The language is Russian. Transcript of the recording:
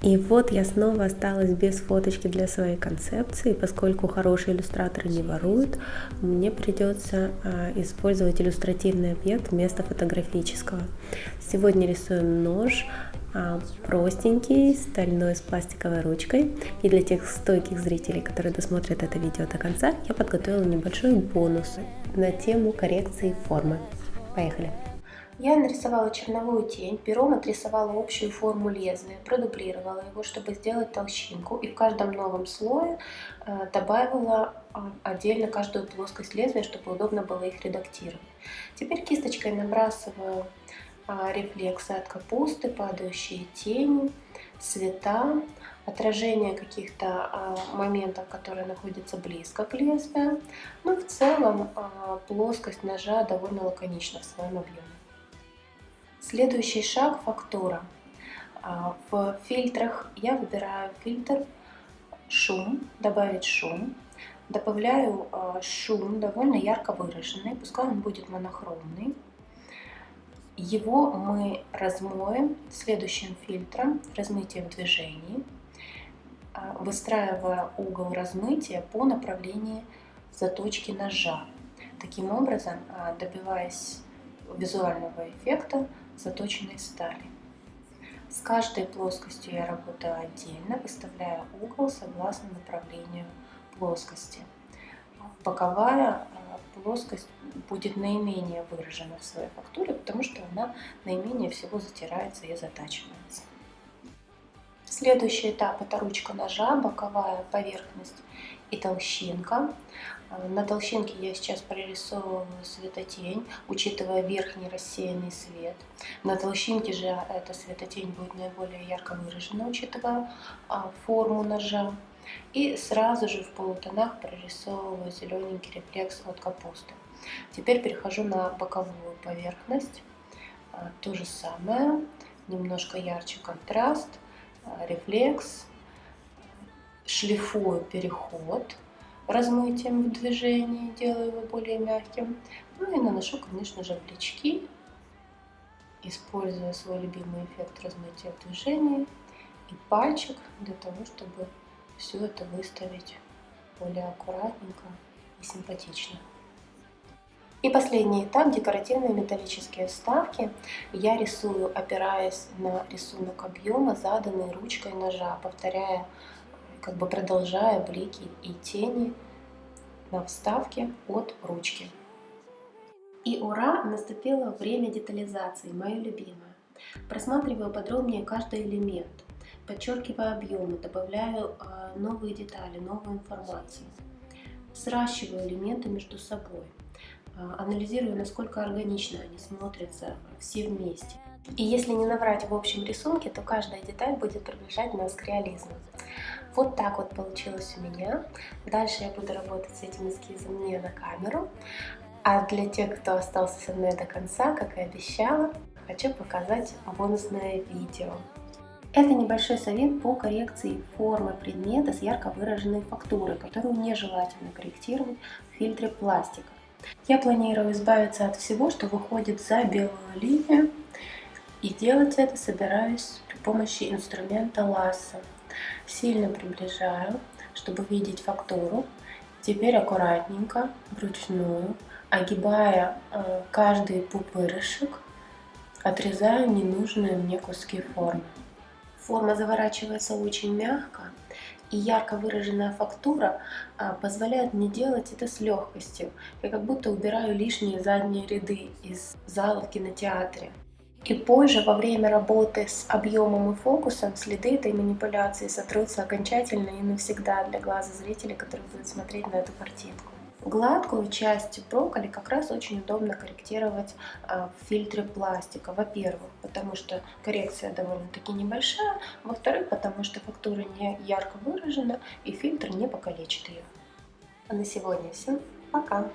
И вот я снова осталась без фоточки для своей концепции, поскольку хорошие иллюстраторы не воруют, мне придется а, использовать иллюстративный объект вместо фотографического. Сегодня рисуем нож, а, простенький, стальной с пластиковой ручкой. И для тех стойких зрителей, которые досмотрят это видео до конца, я подготовила небольшой бонус на тему коррекции формы. Поехали! Я нарисовала черновую тень, пером отрисовала общую форму лезвия, продублировала его, чтобы сделать толщинку, и в каждом новом слое э, добавила э, отдельно каждую плоскость лезвия, чтобы удобно было их редактировать. Теперь кисточкой набрасываю э, рефлексы от капусты, падающие тени, цвета, отражение каких-то моментов, которые находятся близко к лезвию. Ну, в целом плоскость ножа довольно лаконична в своем объеме. Следующий шаг – фактура. А, в фильтрах я выбираю фильтр шум, добавить шум. Добавляю а, шум довольно ярко выраженный, пускай он будет монохромный. Его мы размоем следующим фильтром, размытие в движении, а, выстраивая угол размытия по направлению заточки ножа. Таким образом, добиваясь визуального эффекта, заточенной стали. С каждой плоскостью я работаю отдельно, выставляя угол согласно направлению плоскости. Боковая э, плоскость будет наименее выражена в своей фактуре, потому что она наименее всего затирается и затачивается. Следующий этап это ручка ножа, боковая поверхность и толщинка. Э, на толщинке я сейчас прорисовываю светотень, учитывая верхний рассеянный свет. На толщинке же эта светотень будет наиболее ярко выражена, учитывая а, форму ножа. И сразу же в полутонах прорисовываю зелененький рефлекс от капусты. Теперь перехожу на боковую поверхность. Э, то же самое, немножко ярче контраст, э, рефлекс, шлифую переход размытием в движении, делаю его более мягким. Ну и наношу, конечно же, блички, используя свой любимый эффект размытия в движении и пальчик для того, чтобы все это выставить более аккуратненько и симпатично. И последний этап – декоративные металлические вставки. Я рисую, опираясь на рисунок объема, заданный ручкой ножа, повторяя как бы продолжая блики и тени на вставке от ручки. И ура, наступило время детализации, мое любимое. Просматриваю подробнее каждый элемент, подчеркиваю объемы, добавляю э, новые детали, новую информацию. Сращиваю элементы между собой, анализирую, насколько органично они смотрятся все вместе. И если не набрать в общем рисунке, то каждая деталь будет приближать нас к реализму. Вот так вот получилось у меня. Дальше я буду работать с этим эскизом не на камеру. А для тех, кто остался со мной до конца, как и обещала, хочу показать бонусное видео. Это небольшой совет по коррекции формы предмета с ярко выраженной фактурой, которую нежелательно корректировать в фильтре пластика. Я планирую избавиться от всего, что выходит за белую линию, и делать это собираюсь при помощи инструмента ласса. Сильно приближаю, чтобы видеть фактуру. Теперь аккуратненько, вручную, огибая э, каждый пупырышек, отрезаю ненужные мне куски формы. Форма заворачивается очень мягко, и ярко выраженная фактура а, позволяет мне делать это с легкостью. Я как будто убираю лишние задние ряды из зала в кинотеатре. И позже, во время работы с объемом и фокусом, следы этой манипуляции сотрутся окончательно и навсегда для глаза зрителя, который будет смотреть на эту картинку. Гладкую часть брокколи как раз очень удобно корректировать а, в фильтре пластика. Во-первых, потому что коррекция довольно-таки небольшая. Во-вторых, потому что фактура не ярко выражена и фильтр не покалечит ее. А на сегодня все. Пока!